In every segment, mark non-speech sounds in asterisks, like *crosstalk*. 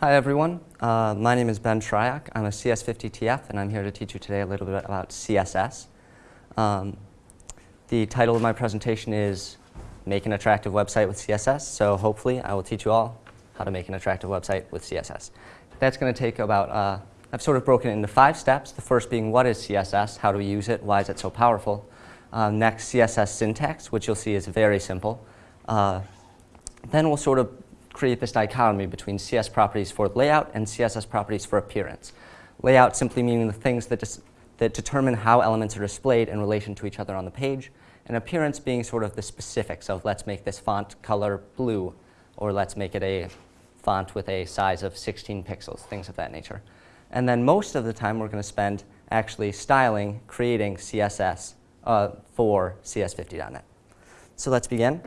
Hi everyone, uh, my name is Ben Shryock. I'm a CS50TF and I'm here to teach you today a little bit about CSS. Um, the title of my presentation is Make an Attractive Website with CSS, so hopefully I will teach you all how to make an attractive website with CSS. That's going to take about, uh, I've sort of broken it into five steps. The first being what is CSS, how do we use it, why is it so powerful. Uh, next, CSS syntax, which you'll see is very simple. Uh, then we'll sort of create this dichotomy between CS properties for layout and CSS properties for appearance. Layout simply meaning the things that, that determine how elements are displayed in relation to each other on the page, and appearance being sort of the specifics of let's make this font color blue, or let's make it a font with a size of 16 pixels, things of that nature. And then most of the time we're going to spend actually styling, creating CSS uh, for CS50.NET. So let's begin.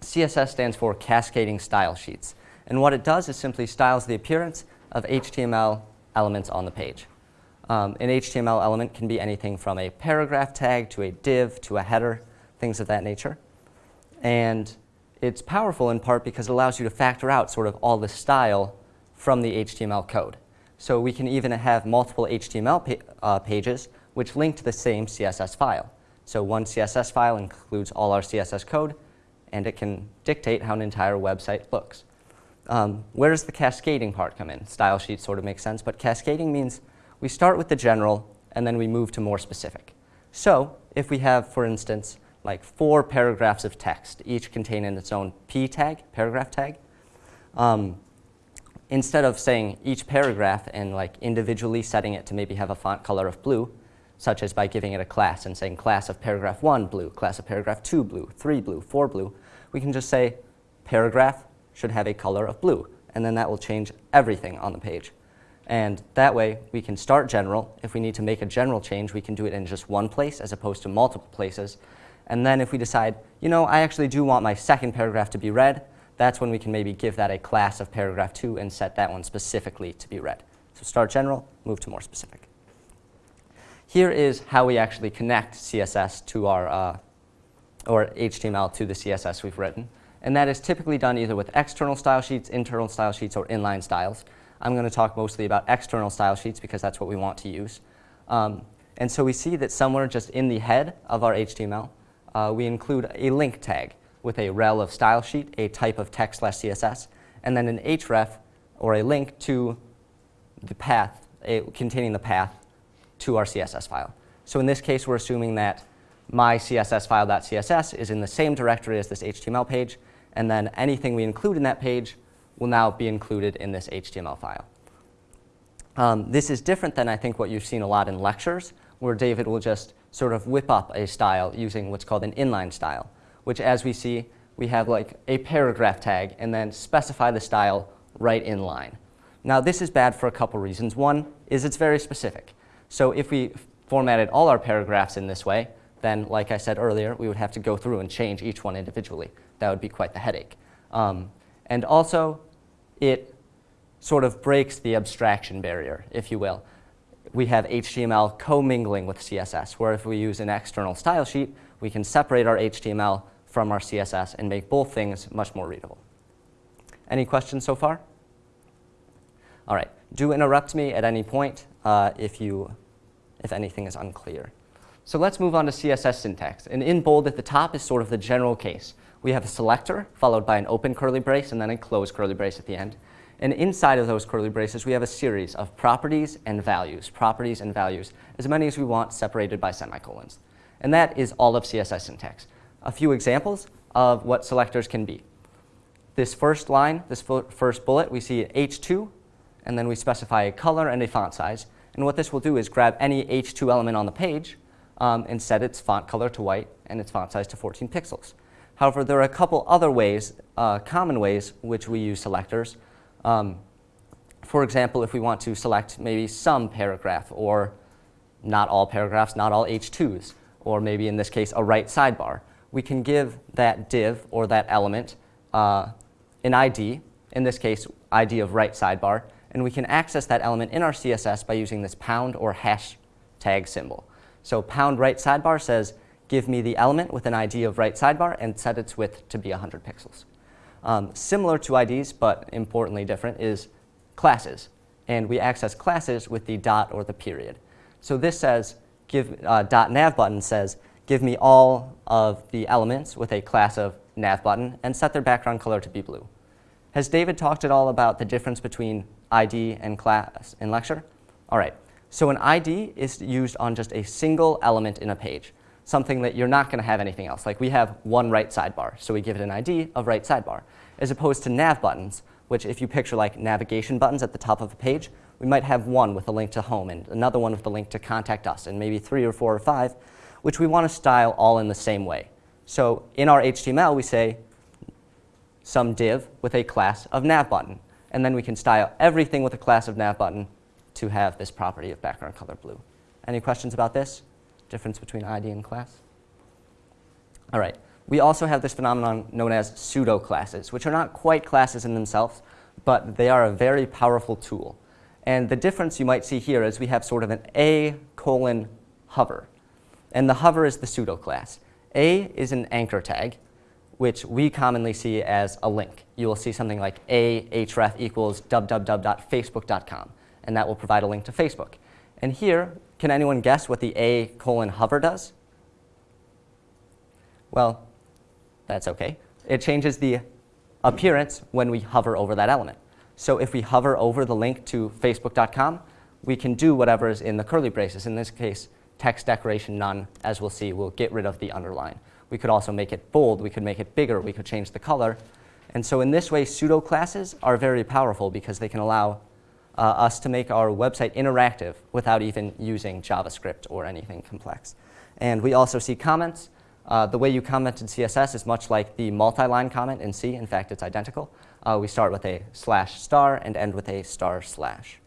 CSS stands for Cascading Style Sheets. And what it does is simply styles the appearance of HTML elements on the page. Um, an HTML element can be anything from a paragraph tag to a div to a header, things of that nature. And it's powerful in part because it allows you to factor out sort of all the style from the HTML code. So we can even have multiple HTML pa uh, pages which link to the same CSS file. So one CSS file includes all our CSS code, and it can dictate how an entire website looks. Um, where does the cascading part come in? Style sheet sort of makes sense, but cascading means we start with the general and then we move to more specific. So if we have, for instance, like four paragraphs of text, each containing its own p tag, paragraph tag, um, instead of saying each paragraph and like individually setting it to maybe have a font color of blue, such as by giving it a class and saying class of paragraph 1 blue, class of paragraph 2 blue, 3 blue, 4 blue, we can just say paragraph should have a color of blue, and then that will change everything on the page. And that way, we can start general. If we need to make a general change, we can do it in just one place as opposed to multiple places. And then if we decide, you know, I actually do want my second paragraph to be red, that's when we can maybe give that a class of paragraph 2 and set that one specifically to be red. So start general, move to more specific. Here is how we actually connect CSS to our, uh, or HTML to the CSS we've written. And that is typically done either with external style sheets, internal style sheets, or inline styles. I'm going to talk mostly about external style sheets because that's what we want to use. Um, and so we see that somewhere just in the head of our HTML, uh, we include a link tag with a rel of style sheet, a type of text slash CSS, and then an href, or a link to the path, a, containing the path to our CSS file. So in this case, we're assuming that my CSS file.css is in the same directory as this HTML page, and then anything we include in that page will now be included in this HTML file. Um, this is different than I think what you've seen a lot in lectures, where David will just sort of whip up a style using what's called an inline style, which as we see, we have like a paragraph tag and then specify the style right in line. Now this is bad for a couple reasons. One is it's very specific. So if we formatted all our paragraphs in this way, then like I said earlier, we would have to go through and change each one individually. That would be quite the headache. Um, and also, it sort of breaks the abstraction barrier, if you will. We have HTML commingling with CSS, where if we use an external style sheet, we can separate our HTML from our CSS and make both things much more readable. Any questions so far? All right, do interrupt me at any point uh, if, you, if anything is unclear. So let's move on to CSS syntax. And in bold at the top is sort of the general case. We have a selector followed by an open curly brace and then a closed curly brace at the end. And inside of those curly braces, we have a series of properties and values, properties and values, as many as we want separated by semicolons. And that is all of CSS syntax. A few examples of what selectors can be. This first line, this first bullet, we see H2 and then we specify a color and a font size. And what this will do is grab any H2 element on the page um, and set its font color to white and its font size to 14 pixels. However, there are a couple other ways, uh, common ways, which we use selectors. Um, for example, if we want to select maybe some paragraph or not all paragraphs, not all H2s, or maybe in this case a right sidebar, we can give that div or that element uh, an ID, in this case ID of right sidebar, and we can access that element in our CSS by using this pound or hash tag symbol. So pound right sidebar says, give me the element with an ID of right sidebar and set its width to be 100 pixels. Um, similar to IDs, but importantly different, is classes. And we access classes with the dot or the period. So this says, give, uh, dot nav button says, give me all of the elements with a class of nav button and set their background color to be blue. Has David talked at all about the difference between ID and class in lecture? All right, so an ID is used on just a single element in a page, something that you're not going to have anything else. Like we have one right sidebar, so we give it an ID of right sidebar, as opposed to nav buttons, which if you picture like navigation buttons at the top of a page, we might have one with a link to home and another one with a link to contact us, and maybe three or four or five, which we want to style all in the same way. So in our HTML, we say some div with a class of nav button. And then we can style everything with a class of nav button to have this property of background color blue. Any questions about this? Difference between ID and class? All right. We also have this phenomenon known as pseudo classes, which are not quite classes in themselves, but they are a very powerful tool. And the difference you might see here is we have sort of an A colon hover. And the hover is the pseudo class. A is an anchor tag, which we commonly see as a link. You will see something like a href equals www.facebook.com, and that will provide a link to Facebook. And here, can anyone guess what the a colon hover does? Well, that's OK. It changes the appearance when we hover over that element. So if we hover over the link to facebook.com, we can do whatever is in the curly braces. In this case, text decoration none, as we'll see, will get rid of the underline. We could also make it bold. We could make it bigger. We could change the color. And so in this way, pseudo classes are very powerful because they can allow uh, us to make our website interactive without even using JavaScript or anything complex. And we also see comments. Uh, the way you comment in CSS is much like the multi-line comment in C. In fact, it's identical. Uh, we start with a slash star and end with a star slash.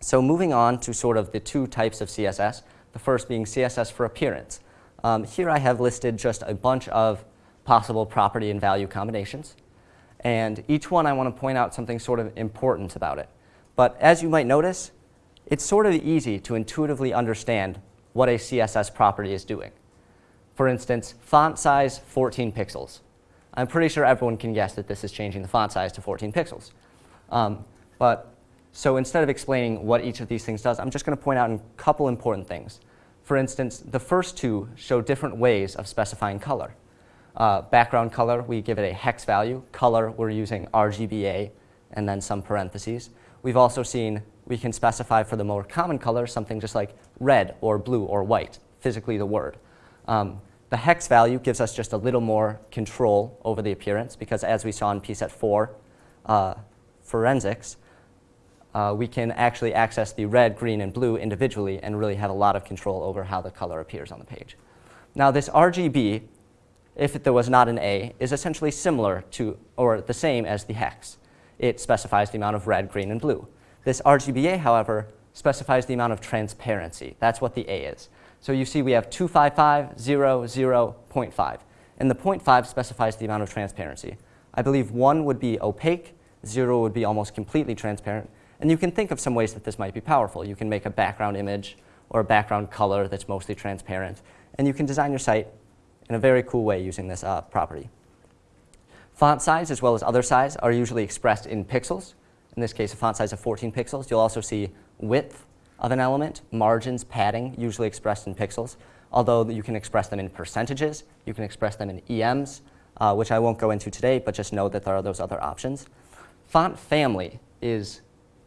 So moving on to sort of the two types of CSS, the first being CSS for appearance. Um, here I have listed just a bunch of possible property and value combinations. And each one I want to point out something sort of important about it. But as you might notice, it's sort of easy to intuitively understand what a CSS property is doing. For instance, font size 14 pixels. I'm pretty sure everyone can guess that this is changing the font size to 14 pixels. Um, but so instead of explaining what each of these things does, I'm just going to point out a couple important things. For instance, the first two show different ways of specifying color. Uh, background color, we give it a hex value. Color, we're using RGBA and then some parentheses. We've also seen we can specify for the more common color something just like red or blue or white, physically the word. Um, the hex value gives us just a little more control over the appearance because as we saw in PSET 4 uh, forensics, uh, we can actually access the red, green, and blue individually and really have a lot of control over how the color appears on the page. Now this RGB, if there was not an A, is essentially similar to, or the same as the hex. It specifies the amount of red, green, and blue. This RGBA, however, specifies the amount of transparency. That's what the A is. So you see we have 255, 0, 0, 0.5. And the 0.5 specifies the amount of transparency. I believe 1 would be opaque, 0 would be almost completely transparent, and you can think of some ways that this might be powerful. You can make a background image or a background color that's mostly transparent. And you can design your site in a very cool way using this uh, property. Font size as well as other size are usually expressed in pixels. In this case, a font size of 14 pixels. You'll also see width of an element, margins, padding, usually expressed in pixels. Although you can express them in percentages, you can express them in EMs, uh, which I won't go into today, but just know that there are those other options. Font family is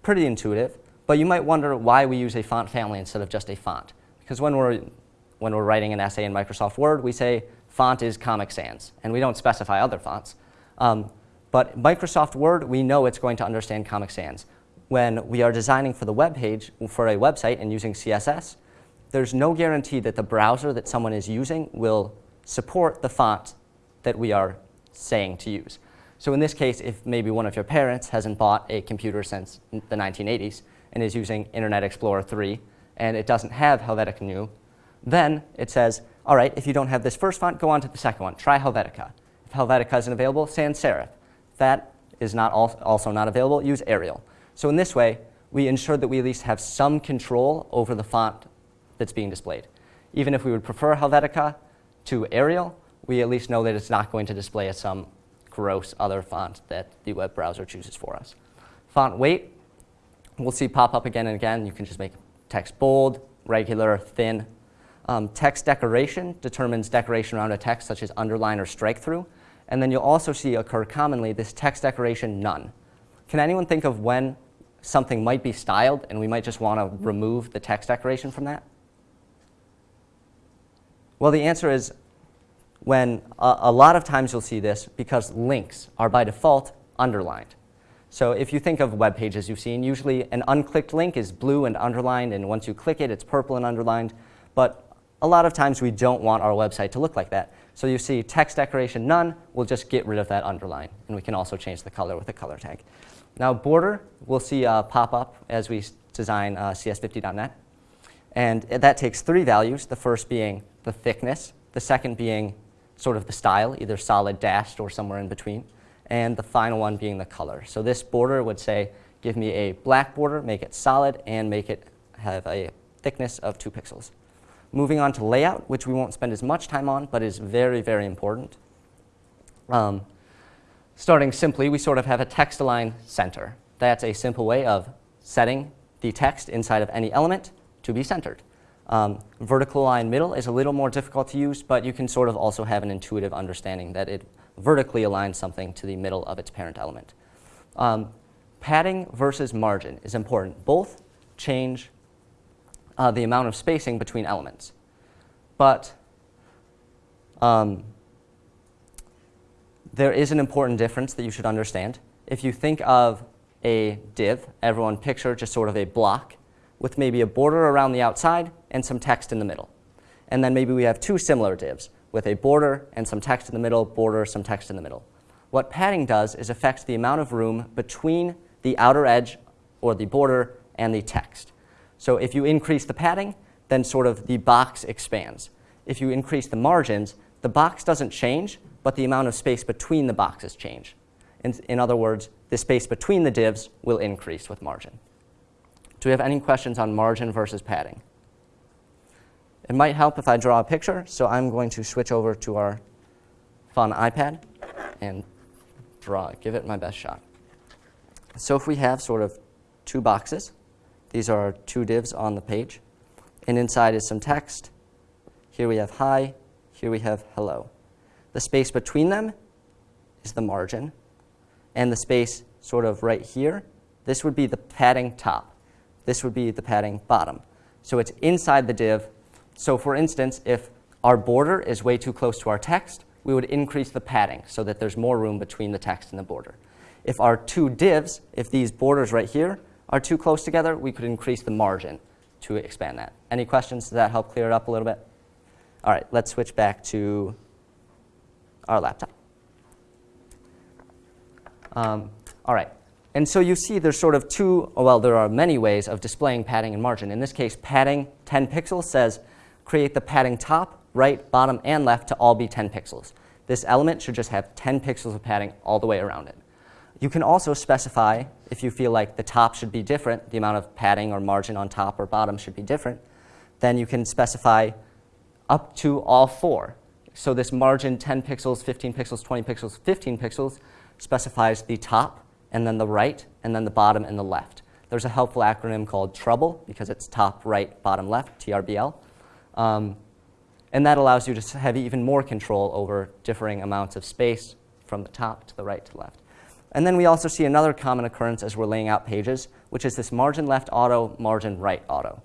pretty intuitive, but you might wonder why we use a font family instead of just a font. Because when we're, when we're writing an essay in Microsoft Word, we say font is Comic Sans, and we don't specify other fonts. Um, but Microsoft Word, we know it's going to understand Comic Sans. When we are designing for the web page, for a website and using CSS, there's no guarantee that the browser that someone is using will support the font that we are saying to use. So in this case, if maybe one of your parents hasn't bought a computer since the 1980s and is using Internet Explorer 3 and it doesn't have Helvetica Neue, then it says, all right, if you don't have this first font, go on to the second one. Try Helvetica. If Helvetica isn't available, sans serif. If that is not also not available, use Arial. So in this way, we ensure that we at least have some control over the font that's being displayed. Even if we would prefer Helvetica to Arial, we at least know that it's not going to display as some gross other font that the web browser chooses for us. Font weight, we'll see pop up again and again. You can just make text bold, regular, thin. Um, text decoration determines decoration around a text such as underline or strike through. And then you'll also see occur commonly this text decoration none. Can anyone think of when something might be styled and we might just want to remove the text decoration from that? Well, the answer is when a, a, lot of times you'll see this because links are by default underlined. So if you think of web pages you've seen, usually an unclicked link is blue and underlined, and once you click it, it's purple and underlined. But a lot of times we don't want our website to look like that. So you see text decoration none, we'll just get rid of that underline. And we can also change the color with a color tag. Now border, we'll see uh, pop up as we design uh, CS50.net. And that takes three values, the first being the thickness, the second being sort of the style, either solid, dashed, or somewhere in between, and the final one being the color. So this border would say, give me a black border, make it solid, and make it have a thickness of two pixels. Moving on to layout, which we won't spend as much time on, but is very, very important. Um, starting simply, we sort of have a text align center. That's a simple way of setting the text inside of any element to be centered. Um, vertical align middle is a little more difficult to use, but you can sort of also have an intuitive understanding that it vertically aligns something to the middle of its parent element. Um, padding versus margin is important. Both change uh, the amount of spacing between elements. But um, there is an important difference that you should understand. If you think of a div, everyone picture just sort of a block with maybe a border around the outside and some text in the middle. And then maybe we have two similar divs with a border and some text in the middle, border, some text in the middle. What padding does is affect the amount of room between the outer edge or the border and the text. So if you increase the padding, then sort of the box expands. If you increase the margins, the box doesn't change, but the amount of space between the boxes change. In, in other words, the space between the divs will increase with margin. Do we have any questions on margin versus padding? It might help if I draw a picture, so I'm going to switch over to our fun iPad and draw, give it my best shot. So if we have sort of two boxes, these are two divs on the page. And inside is some text. Here we have hi. Here we have hello. The space between them is the margin. And the space sort of right here, this would be the padding top. This would be the padding bottom. So it's inside the div. So for instance, if our border is way too close to our text, we would increase the padding so that there's more room between the text and the border. If our two divs, if these borders right here are too close together, we could increase the margin to expand that. Any questions? Does that help clear it up a little bit? All right, let's switch back to our laptop. Um, all right, and so you see there's sort of two, well, there are many ways of displaying padding and margin. In this case, padding 10 pixels says create the padding top, right, bottom, and left to all be 10 pixels. This element should just have 10 pixels of padding all the way around it. You can also specify, if you feel like the top should be different, the amount of padding or margin on top or bottom should be different, then you can specify up to all four. So this margin 10 pixels, 15 pixels, 20 pixels, 15 pixels specifies the top and then the right and then the bottom and the left. There's a helpful acronym called TRUBL because it's top, right, bottom, left, TRBL. Um, and that allows you to have even more control over differing amounts of space from the top to the right to the left. And then we also see another common occurrence as we're laying out pages, which is this margin left auto, margin right auto.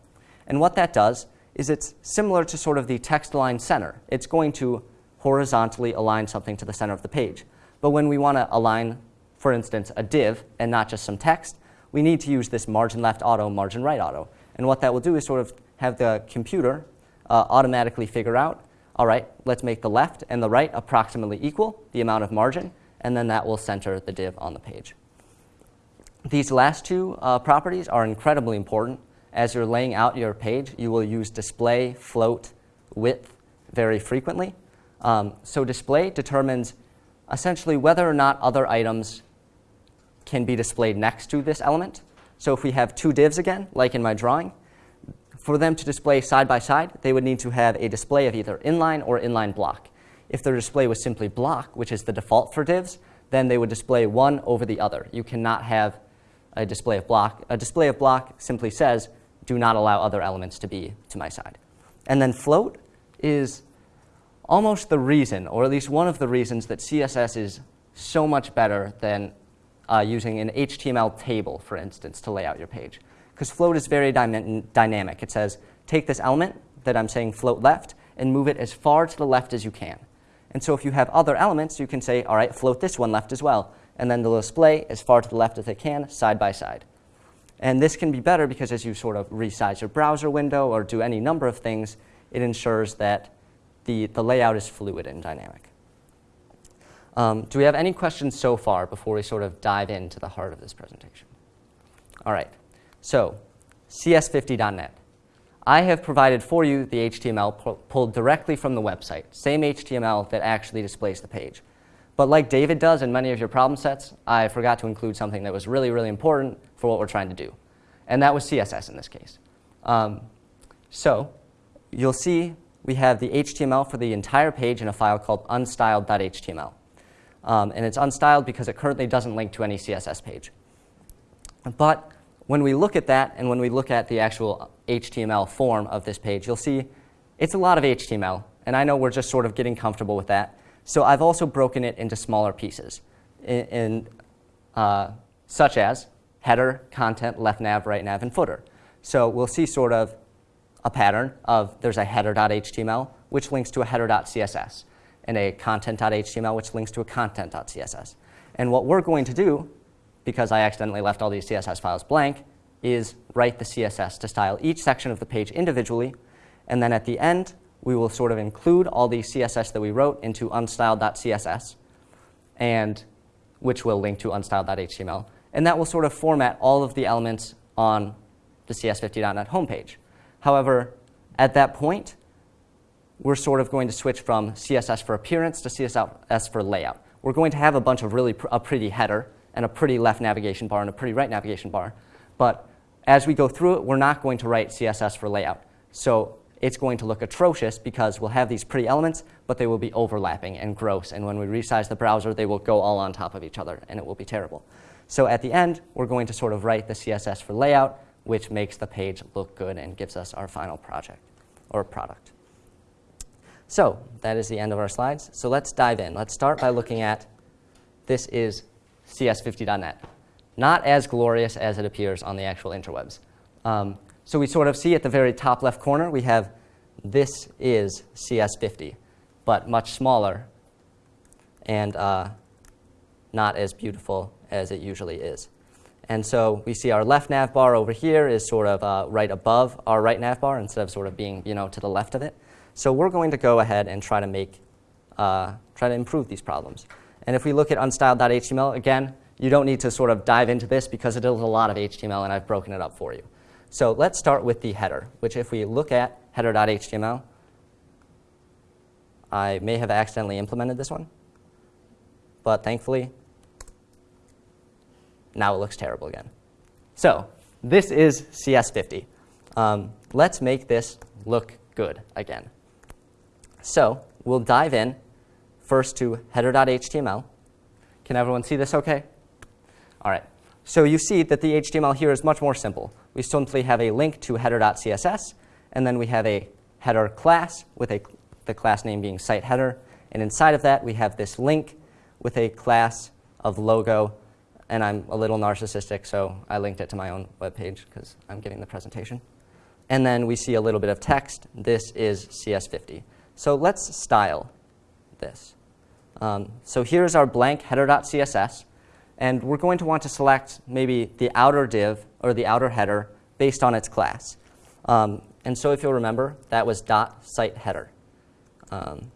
And what that does is it's similar to sort of the text align center. It's going to horizontally align something to the center of the page. But when we want to align, for instance, a div and not just some text, we need to use this margin left auto, margin right auto. And what that will do is sort of have the computer uh, automatically figure out, all right, let's make the left and the right approximately equal, the amount of margin, and then that will center the div on the page. These last two uh, properties are incredibly important. As you're laying out your page, you will use display, float, width very frequently. Um, so display determines essentially whether or not other items can be displayed next to this element. So if we have two divs again, like in my drawing, for them to display side by side, they would need to have a display of either inline or inline block. If their display was simply block, which is the default for divs, then they would display one over the other. You cannot have a display of block. A display of block simply says, do not allow other elements to be to my side. And then float is almost the reason, or at least one of the reasons, that CSS is so much better than uh, using an HTML table, for instance, to lay out your page. Because float is very dyna dynamic. It says, take this element that I'm saying float left and move it as far to the left as you can. And so if you have other elements, you can say, all right, float this one left as well. And then they'll display as far to the left as they can, side by side. And this can be better because as you sort of resize your browser window or do any number of things, it ensures that the, the layout is fluid and dynamic. Um, do we have any questions so far before we sort of dive into the heart of this presentation? All right, so cs50.net. I have provided for you the HTML pulled directly from the website, same HTML that actually displays the page. But like David does in many of your problem sets, I forgot to include something that was really, really important for what we're trying to do. And that was CSS in this case. Um, so you'll see we have the HTML for the entire page in a file called unstyled.html. Um, and it's unstyled because it currently doesn't link to any CSS page. But when we look at that and when we look at the actual HTML form of this page, you'll see it's a lot of HTML. And I know we're just sort of getting comfortable with that. So I've also broken it into smaller pieces, in, in uh, such as header, content, left nav, right nav, and footer. So we'll see sort of a pattern of there's a header.html, which links to a header.css, and a content.html, which links to a content.css. And what we're going to do, because I accidentally left all these CSS files blank, is write the CSS to style each section of the page individually, and then at the end, we will sort of include all the CSS that we wrote into unstyled.css, and which will link to unstyled.html. And that will sort of format all of the elements on the cs50.net homepage. However, at that point, we're sort of going to switch from CSS for appearance to CSS for layout. We're going to have a bunch of really pr a pretty header and a pretty left navigation bar and a pretty right navigation bar. But as we go through it, we're not going to write CSS for layout. So it's going to look atrocious because we'll have these pretty elements, but they will be overlapping and gross. And when we resize the browser, they will go all on top of each other, and it will be terrible. So at the end, we're going to sort of write the CSS for layout, which makes the page look good and gives us our final project or product. So that is the end of our slides. So let's dive in. Let's start by looking at this is cs50.net. Not as glorious as it appears on the actual interwebs. Um, so we sort of see at the very top left corner, we have this is CS50, but much smaller and uh, not as beautiful as it usually is. And so we see our left nav bar over here is sort of uh, right above our right nav bar instead of sort of being you know, to the left of it. So we're going to go ahead and try to make, uh, try to improve these problems. And if we look at unstyled.html, again, you don't need to sort of dive into this because it is a lot of HTML and I've broken it up for you. So let's start with the header, which if we look at header.html, I may have accidentally implemented this one, but thankfully, now it looks terrible again. So this is CS50. Um, let's make this look good again. So we'll dive in first to header.html. Can everyone see this okay? All right. So you see that the HTML here is much more simple. We simply have a link to header.css, and then we have a header class with a, the class name being site header. And inside of that, we have this link with a class of logo. And I'm a little narcissistic, so I linked it to my own web page because I'm giving the presentation. And then we see a little bit of text. This is CS50. So let's style this. Um, so here's our blank header.css. And we're going to want to select maybe the outer div or the outer header based on its class. Um, and so if you'll remember, that was dot site header. Um,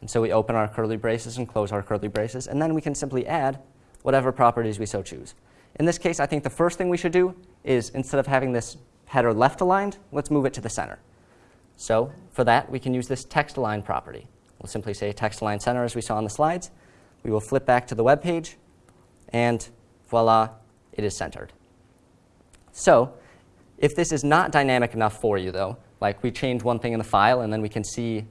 and so we open our curly braces and close our curly braces, and then we can simply add whatever properties we so choose. In this case, I think the first thing we should do is instead of having this header left aligned, let's move it to the center. So for that, we can use this text align property. We'll simply say text align center as we saw on the slides, we will flip back to the web page, and voila, it is centered. So if this is not dynamic enough for you, though, like we change one thing in the file and then we can see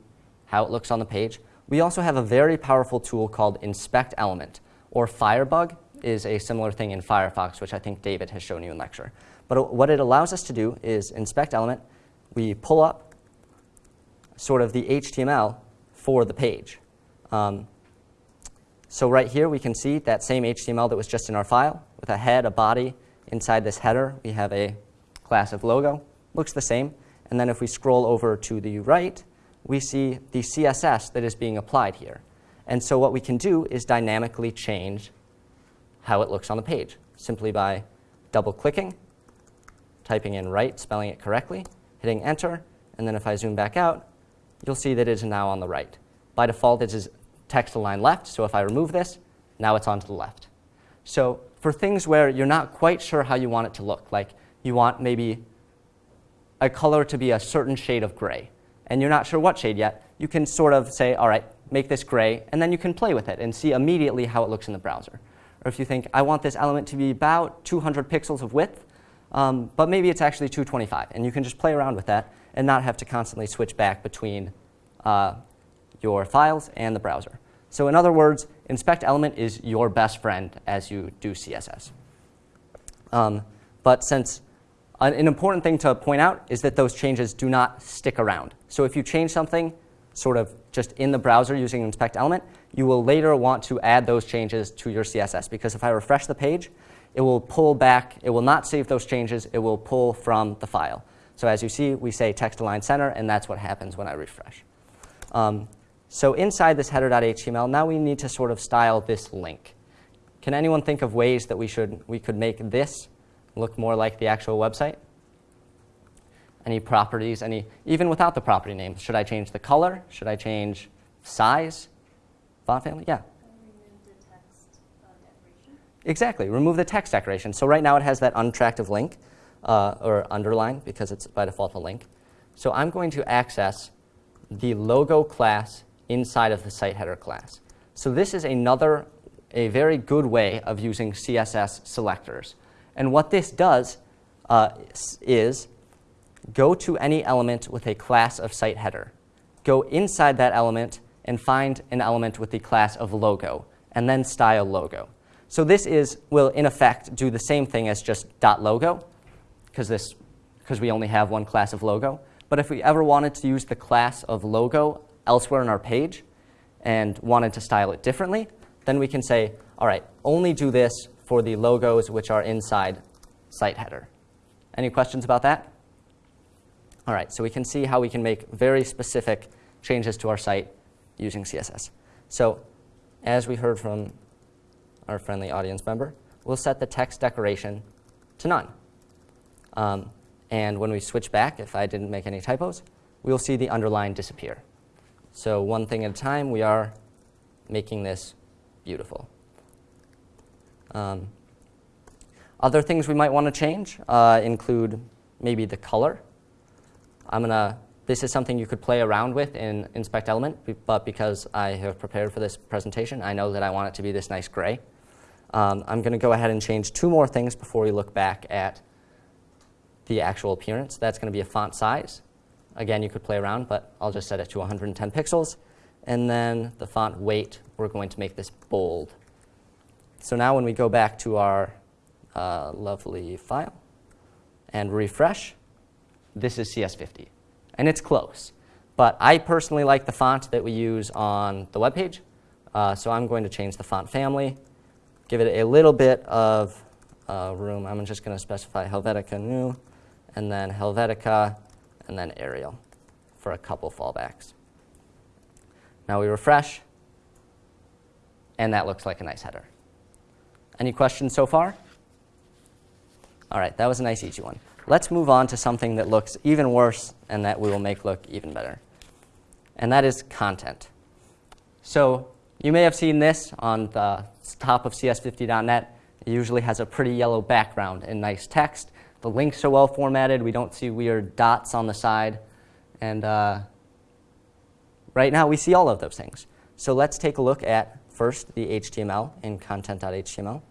how it looks on the page, we also have a very powerful tool called inspect element, or Firebug is a similar thing in Firefox, which I think David has shown you in lecture. But what it allows us to do is inspect element. We pull up sort of the HTML for the page. Um, so right here, we can see that same HTML that was just in our file with a head, a body. Inside this header, we have a class of logo. Looks the same. And then if we scroll over to the right, we see the CSS that is being applied here. And so what we can do is dynamically change how it looks on the page, simply by double-clicking, typing in right, spelling it correctly, hitting enter, and then if I zoom back out, you'll see that it is now on the right. By default, it is text align left, so if I remove this, now it's on to the left. So for things where you're not quite sure how you want it to look, like you want maybe a color to be a certain shade of gray, and you're not sure what shade yet, you can sort of say, all right, make this gray, and then you can play with it and see immediately how it looks in the browser. Or if you think, I want this element to be about 200 pixels of width, um, but maybe it's actually 225, and you can just play around with that and not have to constantly switch back between uh, your files and the browser. So in other words, inspect element is your best friend as you do CSS. Um, but since an important thing to point out is that those changes do not stick around. So if you change something sort of just in the browser using inspect element, you will later want to add those changes to your CSS. Because if I refresh the page, it will pull back, it will not save those changes, it will pull from the file. So as you see, we say text align center, and that's what happens when I refresh. Um, so inside this header.html, now we need to sort of style this link. Can anyone think of ways that we, should, we could make this look more like the actual website? Any properties, any, even without the property name, should I change the color? Should I change size, font family? Yeah. Exactly, remove the text decoration. So right now it has that unattractive link, uh, or underline, because it's by default a link. So I'm going to access the logo class inside of the site header class. So this is another, a very good way of using CSS selectors. And what this does uh, is go to any element with a class of site header. Go inside that element and find an element with the class of logo, and then style logo. So this is, will in effect do the same thing as just .logo, because we only have one class of logo. But if we ever wanted to use the class of logo elsewhere in our page and wanted to style it differently, then we can say, all right, only do this for the logos which are inside site header. Any questions about that? All right, so we can see how we can make very specific changes to our site using CSS. So as we heard from our friendly audience member, we'll set the text decoration to none. Um, and when we switch back, if I didn't make any typos, we'll see the underline disappear. So one thing at a time, we are making this beautiful. Um, other things we might want to change uh, include maybe the color. I'm gonna, this is something you could play around with in Inspect Element, but because I have prepared for this presentation, I know that I want it to be this nice gray. Um, I'm going to go ahead and change two more things before we look back at the actual appearance. That's going to be a font size. Again, you could play around, but I'll just set it to 110 pixels. And then the font weight, we're going to make this bold. So now when we go back to our uh, lovely file and refresh, this is CS50. And it's close. But I personally like the font that we use on the web page. Uh, so I'm going to change the font family, give it a little bit of uh, room. I'm just going to specify Helvetica Neue and then Helvetica, and then Arial for a couple fallbacks. Now we refresh, and that looks like a nice header. Any questions so far? All right, that was a nice easy one. Let's move on to something that looks even worse and that we will make look even better. And that is content. So you may have seen this on the top of cs50.net. It usually has a pretty yellow background and nice text. The links are well formatted. We don't see weird dots on the side. And uh, right now, we see all of those things. So let's take a look at, first, the HTML in content.html.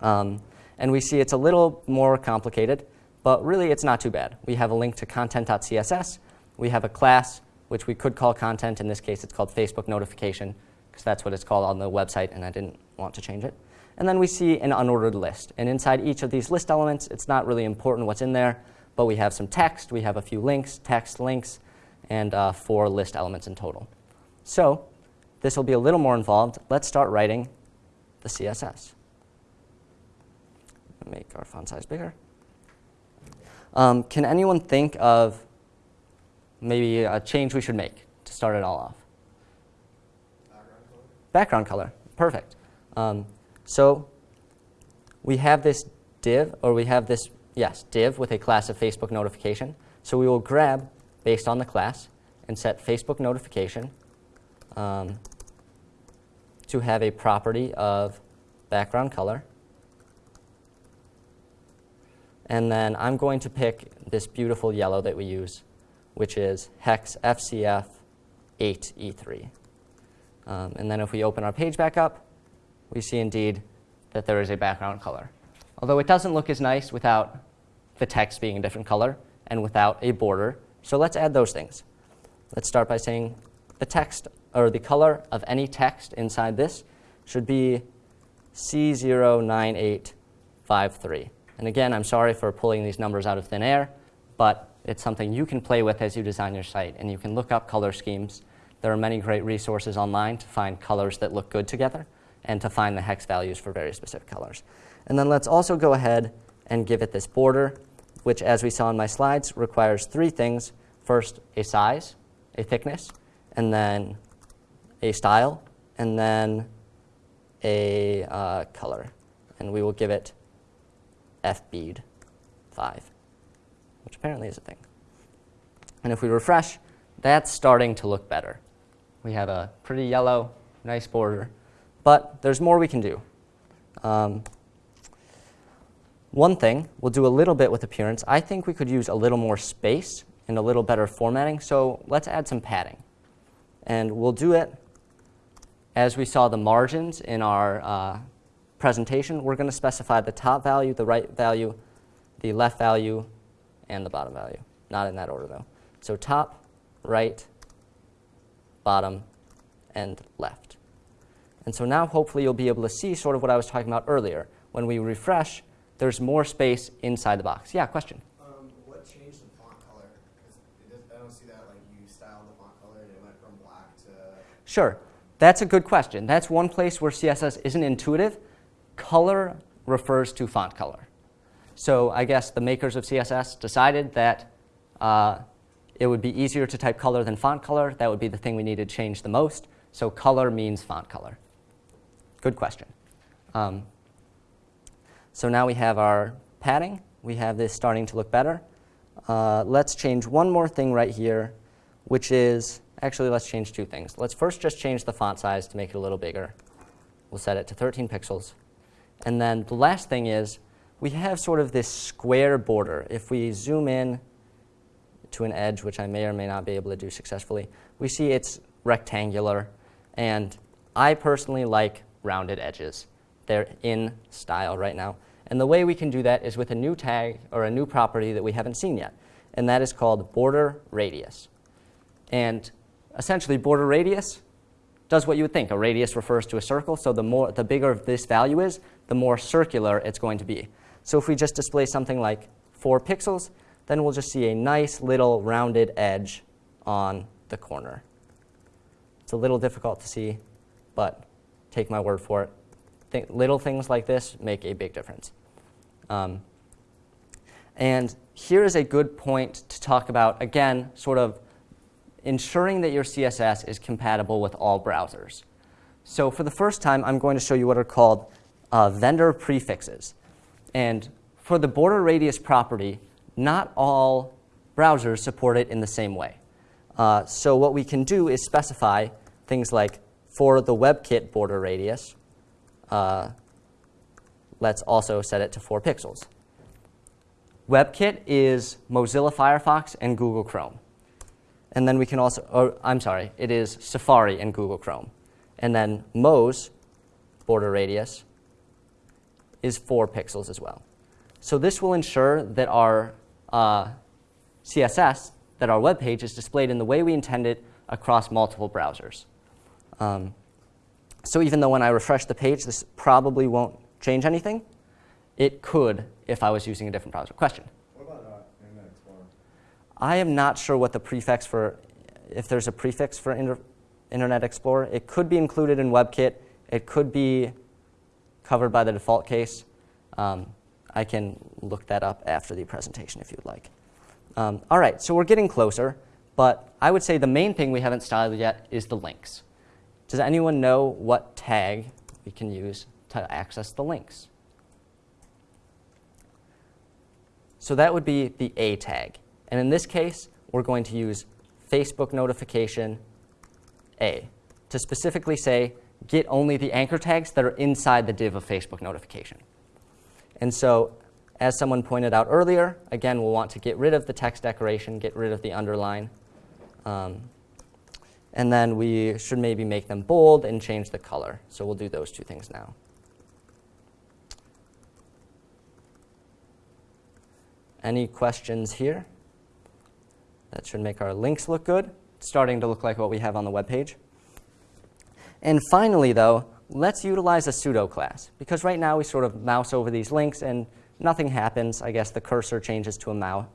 Um, and we see it's a little more complicated, but really it's not too bad. We have a link to content.css. We have a class, which we could call content. In this case, it's called Facebook notification, because that's what it's called on the website, and I didn't want to change it. And then we see an unordered list. And inside each of these list elements, it's not really important what's in there, but we have some text, we have a few links, text, links, and uh, four list elements in total. So this will be a little more involved. Let's start writing the CSS. Make our font size bigger. Um, can anyone think of maybe a change we should make to start it all off? Background color? Background color, perfect. Um, so we have this div, or we have this, yes, div with a class of Facebook notification. So we will grab, based on the class, and set Facebook notification um, to have a property of background color. And then I'm going to pick this beautiful yellow that we use, which is hex FCF 8E3. Um, and then if we open our page back up, we see indeed that there is a background color. Although it doesn't look as nice without the text being a different color and without a border. So let's add those things. Let's start by saying the text or the color of any text inside this should be C09853. And again, I'm sorry for pulling these numbers out of thin air, but it's something you can play with as you design your site. And you can look up color schemes. There are many great resources online to find colors that look good together and to find the hex values for very specific colors. And then let's also go ahead and give it this border, which as we saw in my slides, requires three things. First, a size, a thickness, and then a style, and then a uh, color. And we will give it fbead 5, which apparently is a thing. And if we refresh, that's starting to look better. We have a pretty yellow, nice border. But there's more we can do. Um, one thing, we'll do a little bit with appearance. I think we could use a little more space and a little better formatting. So let's add some padding. And we'll do it as we saw the margins in our uh, presentation. We're going to specify the top value, the right value, the left value, and the bottom value. Not in that order, though. So top, right, bottom, and left. And so now hopefully you'll be able to see sort of what I was talking about earlier. When we refresh, there's more space inside the box. Yeah, question? Um, what changed the font color? I don't see that like you styled the font color and it went from black to. Sure. That's a good question. That's one place where CSS isn't intuitive. Color refers to font color. So I guess the makers of CSS decided that uh, it would be easier to type color than font color. That would be the thing we needed to change the most. So color means font color. Good question. Um, so now we have our padding. We have this starting to look better. Uh, let's change one more thing right here, which is, actually let's change two things. Let's first just change the font size to make it a little bigger. We'll set it to 13 pixels. And then the last thing is, we have sort of this square border. If we zoom in to an edge, which I may or may not be able to do successfully, we see it's rectangular. And I personally like rounded edges. They're in style right now. And the way we can do that is with a new tag or a new property that we haven't seen yet. And that is called border radius. And essentially, border radius does what you would think. A radius refers to a circle, so the, more, the bigger this value is, the more circular it's going to be. So if we just display something like 4 pixels, then we'll just see a nice little rounded edge on the corner. It's a little difficult to see, but take my word for it. Th little things like this make a big difference. Um, and here is a good point to talk about, again, sort of ensuring that your CSS is compatible with all browsers. So for the first time, I'm going to show you what are called uh, vendor prefixes. And for the border radius property, not all browsers support it in the same way. Uh, so what we can do is specify things like for the WebKit border radius, uh, let's also set it to 4 pixels. WebKit is Mozilla Firefox and Google Chrome. And then we can also, or, I'm sorry, it is Safari and Google Chrome. And then Moz, border radius, is 4 pixels as well. So this will ensure that our uh, CSS, that our web page is displayed in the way we intend it across multiple browsers. Um, so even though when I refresh the page, this probably won't change anything. It could if I was using a different browser. Question? What about uh, Internet Explorer? I am not sure what the prefix for, if there's a prefix for Inter Internet Explorer. It could be included in WebKit. It could be covered by the default case. Um, I can look that up after the presentation if you'd like. Um, all right, so we're getting closer, but I would say the main thing we haven't styled yet is the links. Does anyone know what tag we can use to access the links? So that would be the A tag. And in this case, we're going to use Facebook notification A to specifically say, get only the anchor tags that are inside the div of Facebook notification. And so as someone pointed out earlier, again, we'll want to get rid of the text decoration, get rid of the underline. Um, and then we should maybe make them bold and change the color. So we'll do those two things now. Any questions here? That should make our links look good. It's starting to look like what we have on the web page. And finally, though, let's utilize a pseudo class. Because right now we sort of mouse over these links and nothing happens. I guess the cursor changes to a mouse,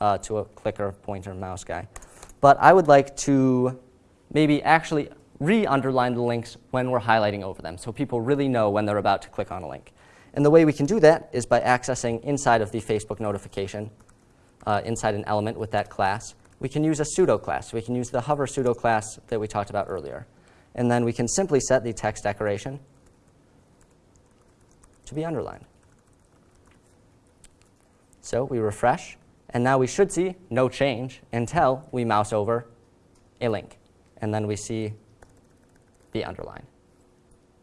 uh, to a clicker, pointer, mouse guy. But I would like to maybe actually re-underline the links when we're highlighting over them so people really know when they're about to click on a link. And the way we can do that is by accessing inside of the Facebook notification, uh, inside an element with that class. We can use a pseudo class. We can use the hover pseudo class that we talked about earlier. And then we can simply set the text decoration to be underlined. So we refresh, and now we should see no change until we mouse over a link. And then we see the underline.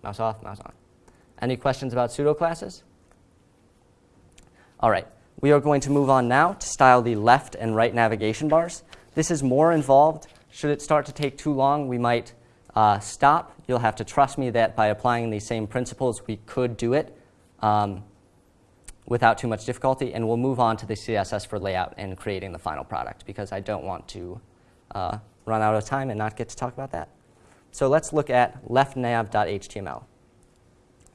Mouse off, mouse on. Any questions about pseudo classes? All right, we are going to move on now to style the left and right navigation bars. This is more involved. Should it start to take too long, we might uh, stop. You'll have to trust me that by applying these same principles, we could do it um, without too much difficulty. And we'll move on to the CSS for layout and creating the final product because I don't want to uh, run out of time and not get to talk about that. So let's look at leftnav.html.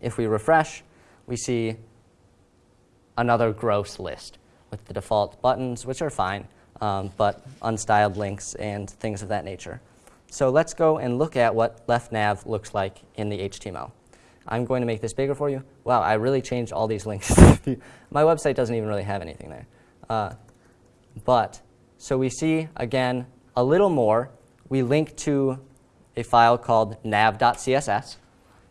If we refresh, we see another gross list with the default buttons, which are fine, um, but unstyled links and things of that nature. So let's go and look at what left nav looks like in the HTML. I'm going to make this bigger for you. Wow, I really changed all these links. *laughs* My website doesn't even really have anything there. Uh, but, so we see, again, a little more. We link to a file called nav.css.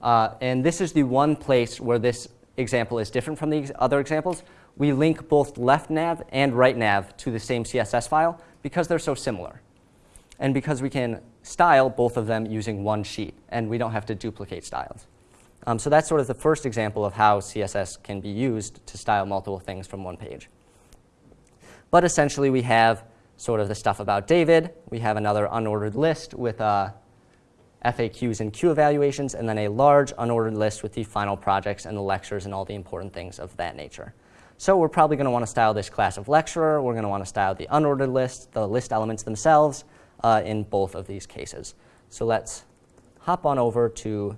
Uh, and this is the one place where this example is different from the other examples. We link both left nav and right nav to the same CSS file because they're so similar. And because we can style both of them using one sheet, and we don't have to duplicate styles. Um, so that's sort of the first example of how CSS can be used to style multiple things from one page. But essentially, we have sort of the stuff about David. We have another unordered list with uh, FAQs and Q evaluations, and then a large unordered list with the final projects and the lectures and all the important things of that nature. So we're probably going to want to style this class of lecturer. We're going to want to style the unordered list, the list elements themselves, uh, in both of these cases. So let's hop on over to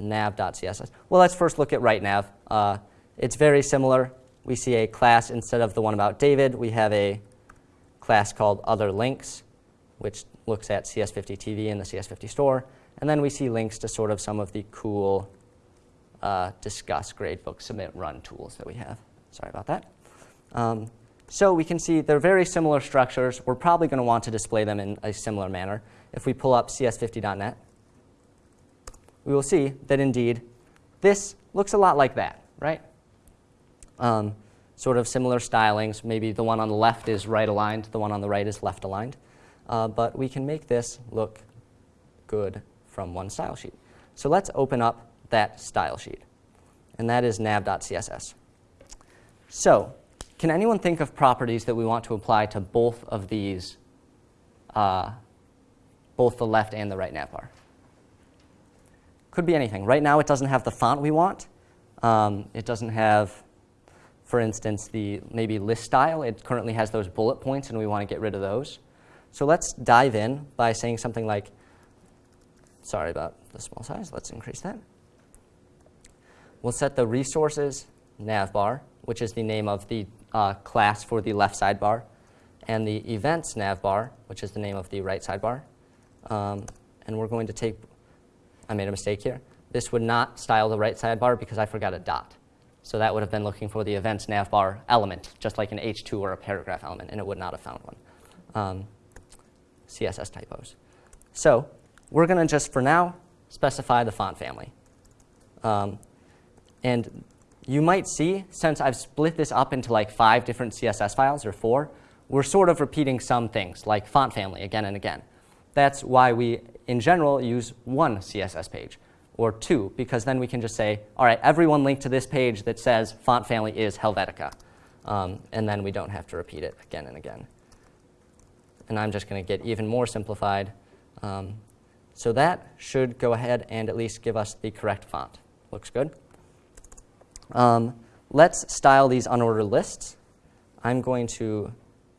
nav.css. Well, let's first look at right nav. Uh, it's very similar. We see a class instead of the one about David. We have a class called other links, which looks at CS50 TV and the CS50 store. And then we see links to sort of some of the cool uh, discuss, gradebook, submit, run tools that we have. Sorry about that. Um, so we can see they're very similar structures. We're probably going to want to display them in a similar manner. If we pull up cs50.net, we will see that indeed this looks a lot like that, right? Um, sort of similar stylings. Maybe the one on the left is right aligned, the one on the right is left aligned. Uh, but we can make this look good from one style sheet. So let's open up that style sheet. And that is nav.css. So can anyone think of properties that we want to apply to both of these, uh, both the left and the right navbar? Could be anything. Right now, it doesn't have the font we want. Um, it doesn't have, for instance, the maybe list style. It currently has those bullet points, and we want to get rid of those. So let's dive in by saying something like, sorry about the small size. Let's increase that. we'll set the resources navbar, which is the name of the uh, class for the left sidebar, and the events navbar, which is the name of the right sidebar. Um, and we're going to take, I made a mistake here. This would not style the right sidebar because I forgot a dot. So that would have been looking for the events navbar element, just like an H2 or a paragraph element, and it would not have found one. Um, CSS typos. So we're going to just, for now, specify the font family. Um, and you might see, since I've split this up into like five different CSS files, or four, we're sort of repeating some things, like font family, again and again. That's why we, in general, use one CSS page, or two, because then we can just say, all right, everyone linked to this page that says font family is Helvetica. Um, and then we don't have to repeat it again and again. And I'm just going to get even more simplified. Um, so that should go ahead and at least give us the correct font. Looks good. Um, let's style these unordered lists. I'm going to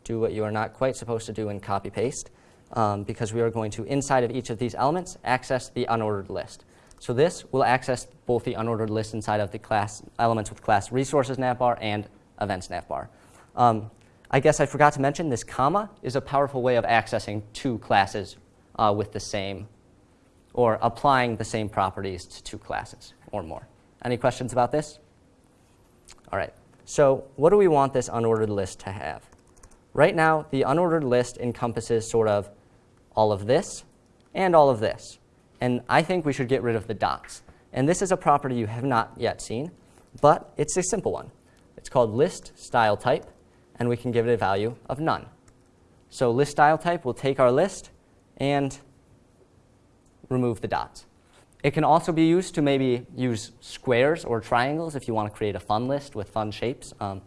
do what you are not quite supposed to do in copy paste um, because we are going to, inside of each of these elements, access the unordered list. So this will access both the unordered list inside of the class elements with class resources navbar and events navbar. Um, I guess I forgot to mention this comma is a powerful way of accessing two classes uh, with the same, or applying the same properties to two classes or more. Any questions about this? All right, so what do we want this unordered list to have? Right now, the unordered list encompasses sort of all of this and all of this. And I think we should get rid of the dots. And this is a property you have not yet seen, but it's a simple one. It's called list style type, and we can give it a value of none. So list style type will take our list and remove the dots. It can also be used to maybe use squares or triangles if you want to create a fun list with fun shapes. Um,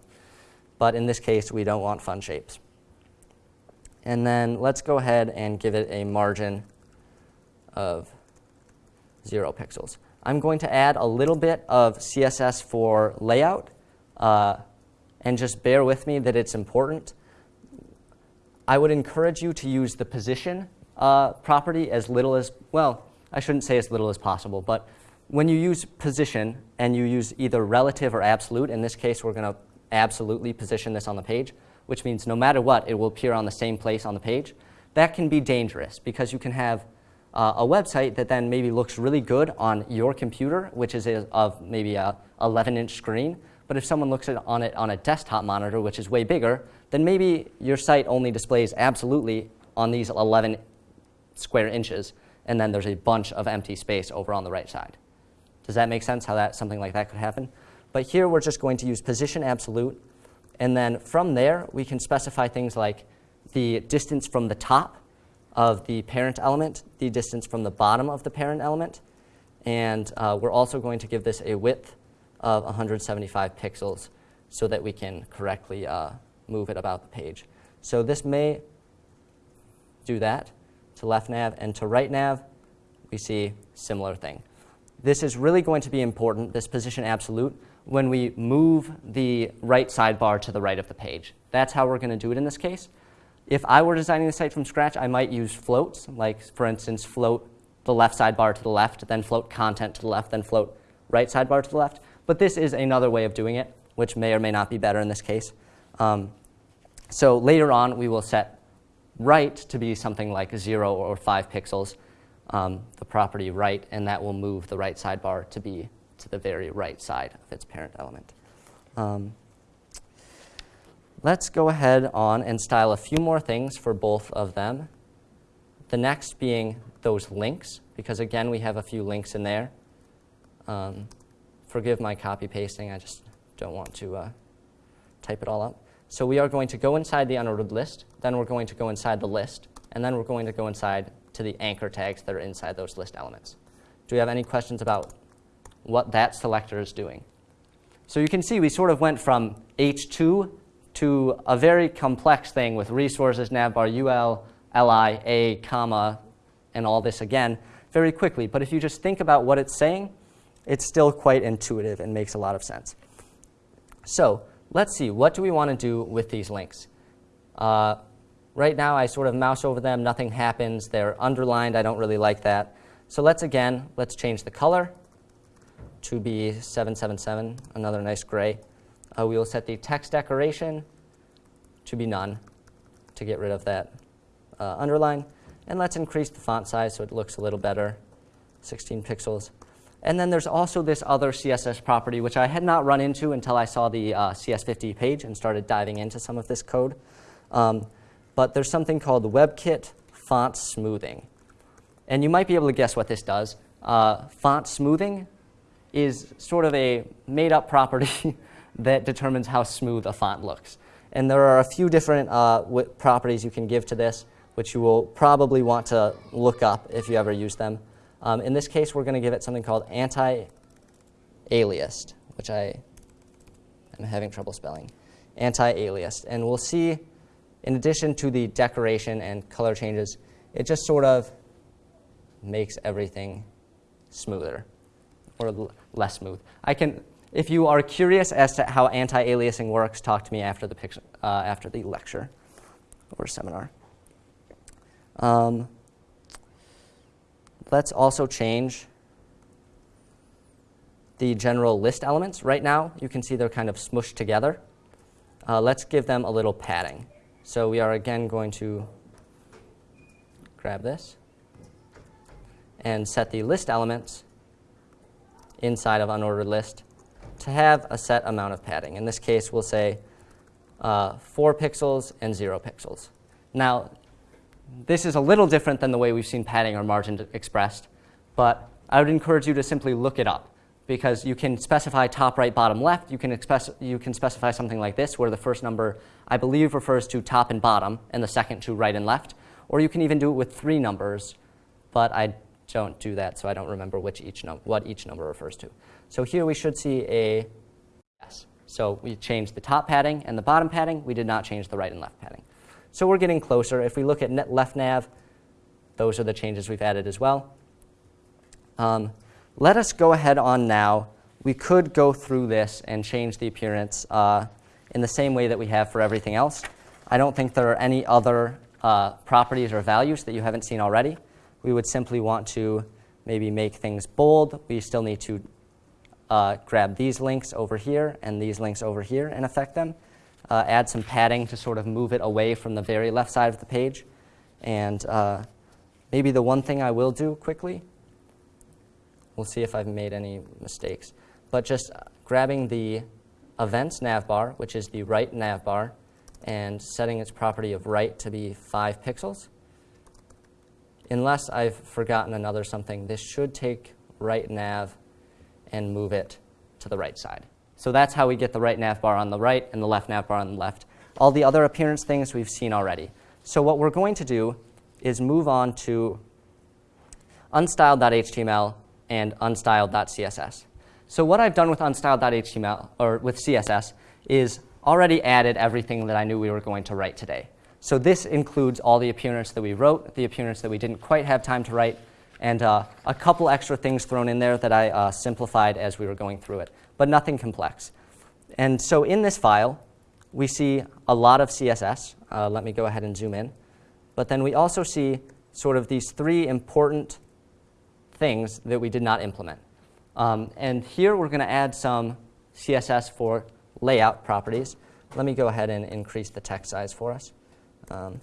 but in this case, we don't want fun shapes. And then let's go ahead and give it a margin of 0 pixels. I'm going to add a little bit of CSS for layout, uh, and just bear with me that it's important. I would encourage you to use the position uh, property as little as, well, I shouldn't say as little as possible, but when you use position and you use either relative or absolute, in this case we're going to absolutely position this on the page, which means no matter what, it will appear on the same place on the page, that can be dangerous because you can have uh, a website that then maybe looks really good on your computer, which is a, of maybe a 11-inch screen, but if someone looks at on it on a desktop monitor, which is way bigger, then maybe your site only displays absolutely on these 11 square inches, and then there's a bunch of empty space over on the right side. Does that make sense how that something like that could happen? But here we're just going to use position absolute, and then from there we can specify things like the distance from the top of the parent element, the distance from the bottom of the parent element, and uh, we're also going to give this a width of 175 pixels so that we can correctly uh, move it about the page. So this may do that to left nav, and to right nav, we see similar thing. This is really going to be important, this position absolute, when we move the right sidebar to the right of the page. That's how we're going to do it in this case. If I were designing the site from scratch, I might use floats, like for instance, float the left sidebar to the left, then float content to the left, then float right sidebar to the left. But this is another way of doing it, which may or may not be better in this case. Um, so later on, we will set right to be something like 0 or 5 pixels, um, the property right, and that will move the right sidebar to be to the very right side of its parent element. Um, let's go ahead on and style a few more things for both of them. The next being those links, because again, we have a few links in there. Um, forgive my copy pasting, I just don't want to uh, type it all up. So we are going to go inside the unordered list, then we're going to go inside the list, and then we're going to go inside to the anchor tags that are inside those list elements. Do we have any questions about what that selector is doing? So you can see we sort of went from H2 to a very complex thing with resources, navbar, UL, li, a, comma, and all this again very quickly. But if you just think about what it's saying, it's still quite intuitive and makes a lot of sense. So let's see, what do we want to do with these links? Uh, right now, I sort of mouse over them. Nothing happens. They're underlined. I don't really like that. So let's, again, let's change the color to be 777, another nice gray. Uh, we will set the text decoration to be none to get rid of that uh, underline. And let's increase the font size so it looks a little better, 16 pixels. And then there's also this other CSS property, which I had not run into until I saw the uh, CS50 page and started diving into some of this code. Um, but there's something called WebKit font smoothing. And you might be able to guess what this does. Uh, font smoothing is sort of a made-up property *laughs* that determines how smooth a font looks. And there are a few different uh, properties you can give to this, which you will probably want to look up if you ever use them. Um, in this case, we're going to give it something called anti-aliased, which I am having trouble spelling. Anti-aliased. And we'll see, in addition to the decoration and color changes, it just sort of makes everything smoother or less smooth. I can, if you are curious as to how anti-aliasing works, talk to me after the, picture, uh, after the lecture or seminar. Um, let's also change the general list elements. Right now, you can see they're kind of smushed together. Uh, let's give them a little padding. So we are again going to grab this and set the list elements inside of unordered list to have a set amount of padding. In this case, we'll say uh, 4 pixels and 0 pixels. Now, this is a little different than the way we've seen padding or margin expressed, but I would encourage you to simply look it up because you can specify top, right, bottom, left. You can, express you can specify something like this where the first number, I believe, refers to top and bottom and the second to right and left. Or you can even do it with three numbers, but I don't do that, so I don't remember which each what each number refers to. So here we should see a yes. So we changed the top padding and the bottom padding. We did not change the right and left padding. So we're getting closer. If we look at net left nav, those are the changes we've added as well. Um, let us go ahead on now. We could go through this and change the appearance uh, in the same way that we have for everything else. I don't think there are any other uh, properties or values that you haven't seen already we would simply want to maybe make things bold. We still need to uh, grab these links over here and these links over here and affect them. Uh, add some padding to sort of move it away from the very left side of the page. And uh, maybe the one thing I will do quickly, we'll see if I've made any mistakes, but just grabbing the events navbar, which is the right navbar, and setting its property of right to be 5 pixels unless I've forgotten another something, this should take right nav and move it to the right side. So that's how we get the right nav bar on the right and the left nav bar on the left. All the other appearance things we've seen already. So what we're going to do is move on to unstyled.html and unstyled.css. So what I've done with unstyled.html, or with CSS, is already added everything that I knew we were going to write today. So this includes all the appearance that we wrote, the appearance that we didn't quite have time to write, and uh, a couple extra things thrown in there that I uh, simplified as we were going through it, but nothing complex. And so in this file, we see a lot of CSS. Uh, let me go ahead and zoom in. But then we also see sort of these three important things that we did not implement. Um, and here we're going to add some CSS for layout properties. Let me go ahead and increase the text size for us um,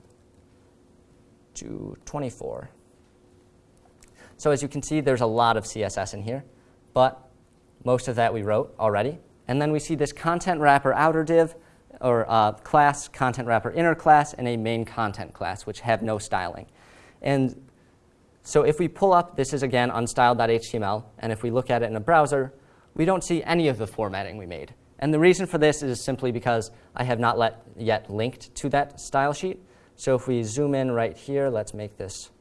to 24. So as you can see, there's a lot of CSS in here, but most of that we wrote already. And then we see this content wrapper outer div, or uh, class, content wrapper inner class, and a main content class, which have no styling. And so if we pull up, this is again unstyled.html, and if we look at it in a browser, we don't see any of the formatting we made. And the reason for this is simply because I have not let, yet linked to that style sheet. So if we zoom in right here, let's make this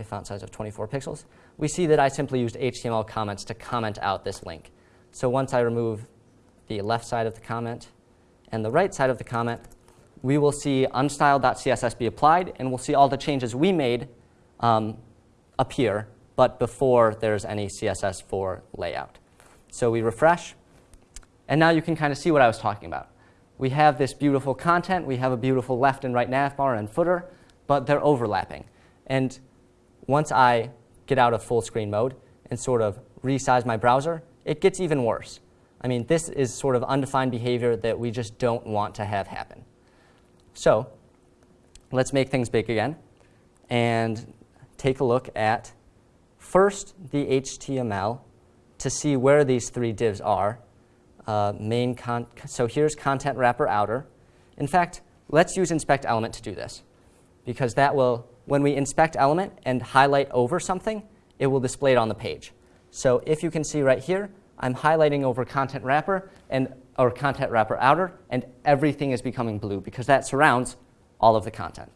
a font size of 24 pixels, we see that I simply used HTML comments to comment out this link. So once I remove the left side of the comment and the right side of the comment, we will see unstyled.css be applied, and we'll see all the changes we made um, appear, but before there's any CSS for layout. So we refresh, and now you can kind of see what I was talking about. We have this beautiful content. We have a beautiful left and right navbar and footer, but they're overlapping. And once I get out of full screen mode and sort of resize my browser, it gets even worse. I mean, this is sort of undefined behavior that we just don't want to have happen. So let's make things big again and take a look at first the HTML to see where these three divs are. Uh, main so here's content wrapper outer. In fact, let's use inspect element to do this because that will, when we inspect element and highlight over something, it will display it on the page. So if you can see right here, I'm highlighting over content wrapper and or content wrapper outer, and everything is becoming blue because that surrounds all of the content.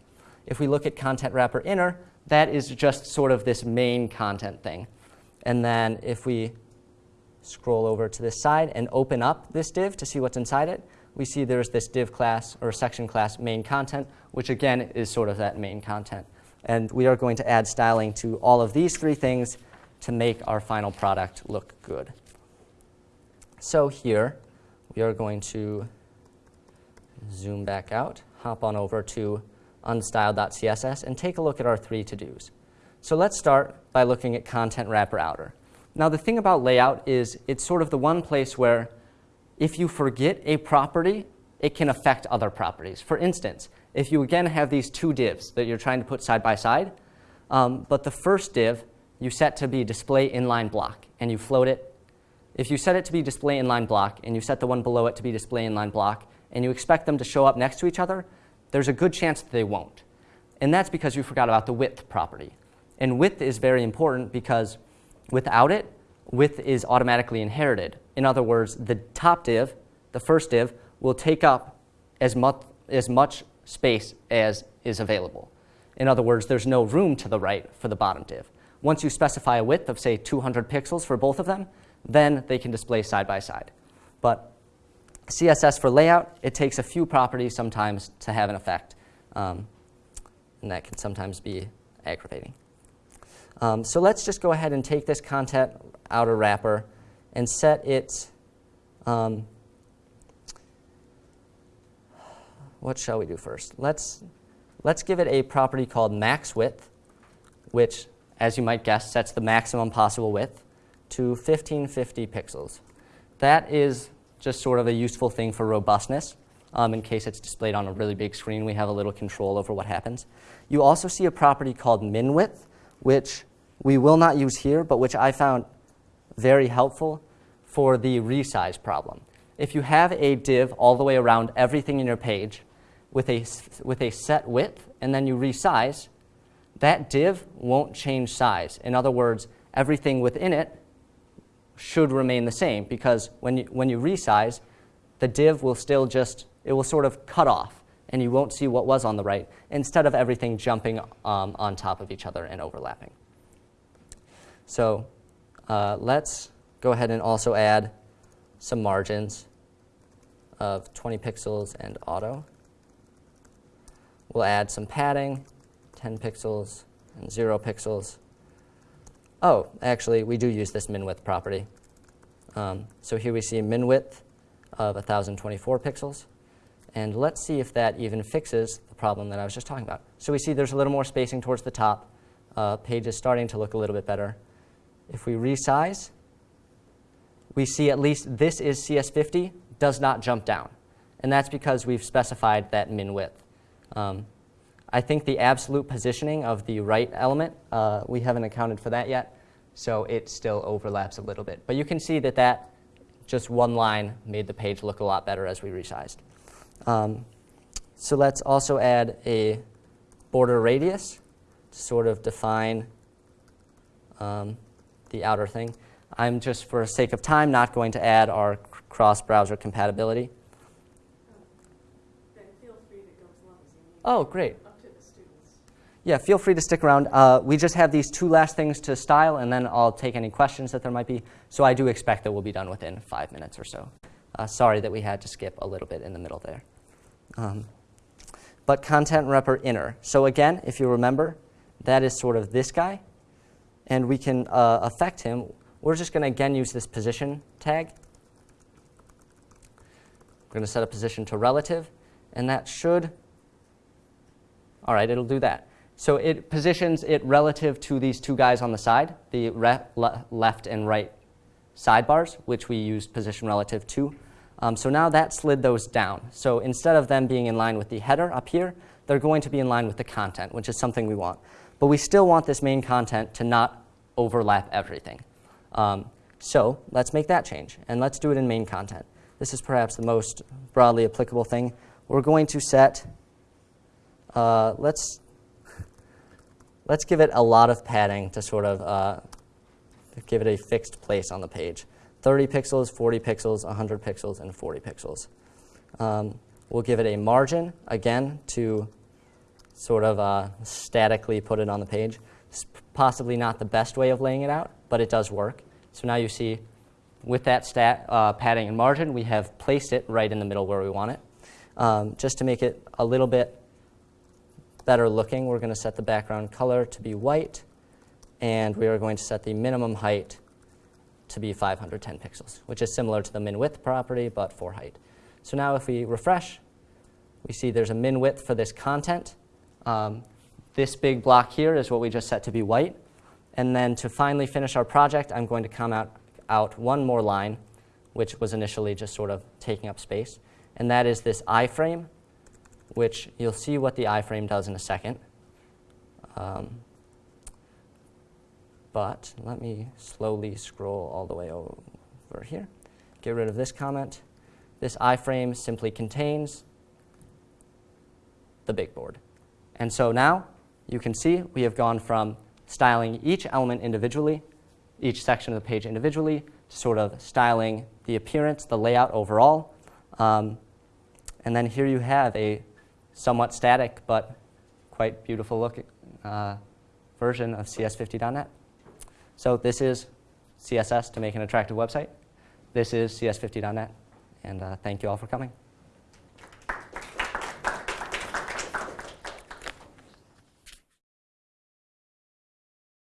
If we look at content wrapper inner, that is just sort of this main content thing. And then if we scroll over to this side and open up this div to see what's inside it, we see there's this div class or section class main content, which again is sort of that main content. And we are going to add styling to all of these three things to make our final product look good. So here, we are going to zoom back out, hop on over to unstyled.css, and take a look at our three to-dos. So let's start by looking at content wrapper outer. Now the thing about layout is it's sort of the one place where if you forget a property, it can affect other properties. For instance, if you again have these two divs that you're trying to put side by side, um, but the first div you set to be display inline block, and you float it if you set it to be display inline block and you set the one below it to be display inline block and you expect them to show up next to each other, there's a good chance that they won't. And that's because you forgot about the width property. And width is very important because without it, width is automatically inherited. In other words, the top div, the first div, will take up as much, as much space as is available. In other words, there's no room to the right for the bottom div. Once you specify a width of, say, 200 pixels for both of them, then they can display side by side. But CSS for layout, it takes a few properties sometimes to have an effect, um, and that can sometimes be aggravating. Um, so let's just go ahead and take this content outer wrapper and set its, um, what shall we do first? Let's, let's give it a property called max width, which, as you might guess, sets the maximum possible width to 1550 pixels. That is just sort of a useful thing for robustness. Um, in case it's displayed on a really big screen, we have a little control over what happens. You also see a property called min width, which we will not use here, but which I found very helpful for the resize problem. If you have a div all the way around everything in your page with a, with a set width, and then you resize, that div won't change size. In other words, everything within it should remain the same because when you, when you resize, the div will still just, it will sort of cut off and you won't see what was on the right instead of everything jumping um, on top of each other and overlapping. So uh, let's go ahead and also add some margins of 20 pixels and auto. We'll add some padding, 10 pixels and 0 pixels. Oh, actually, we do use this min width property. Um, so here we see min width of 1,024 pixels. And let's see if that even fixes the problem that I was just talking about. So we see there's a little more spacing towards the top. Uh, page is starting to look a little bit better. If we resize, we see at least this is CS50, does not jump down. And that's because we've specified that min width. Um, I think the absolute positioning of the right element, uh, we haven't accounted for that yet, so it still overlaps a little bit. But you can see that that just one line made the page look a lot better as we resized. Um, so let's also add a border radius to sort of define um, the outer thing. I'm just, for sake of time, not going to add our cross-browser compatibility. Oh, great. Yeah, feel free to stick around. Uh, we just have these two last things to style, and then I'll take any questions that there might be. So I do expect that we'll be done within five minutes or so. Uh, sorry that we had to skip a little bit in the middle there. Um, but content wrapper inner. So again, if you remember, that is sort of this guy. And we can uh, affect him. We're just going to, again, use this position tag. We're going to set a position to relative. And that should, all right, it'll do that. So it positions it relative to these two guys on the side, the le left and right sidebars, which we used position relative to. Um, so now that slid those down. So instead of them being in line with the header up here, they're going to be in line with the content, which is something we want. But we still want this main content to not overlap everything. Um, so let's make that change, and let's do it in main content. This is perhaps the most broadly applicable thing. We're going to set, uh, let's, let's give it a lot of padding to sort of uh, give it a fixed place on the page. 30 pixels, 40 pixels, 100 pixels, and 40 pixels. Um, we'll give it a margin, again, to sort of uh, statically put it on the page. It's possibly not the best way of laying it out, but it does work. So now you see, with that stat, uh, padding and margin, we have placed it right in the middle where we want it. Um, just to make it a little bit better looking, we're going to set the background color to be white, and we are going to set the minimum height to be 510 pixels, which is similar to the min width property, but for height. So now if we refresh, we see there's a min width for this content. Um, this big block here is what we just set to be white. And then to finally finish our project, I'm going to comment out, out one more line, which was initially just sort of taking up space. And that is this iframe, which you'll see what the iframe does in a second. Um, but let me slowly scroll all the way over here. Get rid of this comment. This iframe simply contains the big board. And so now you can see we have gone from styling each element individually, each section of the page individually, sort of styling the appearance, the layout overall. Um, and then here you have a somewhat static but quite beautiful looking uh, version of CS50.net. So this is CSS to make an attractive website. This is CS50.net. And uh, thank you all for coming.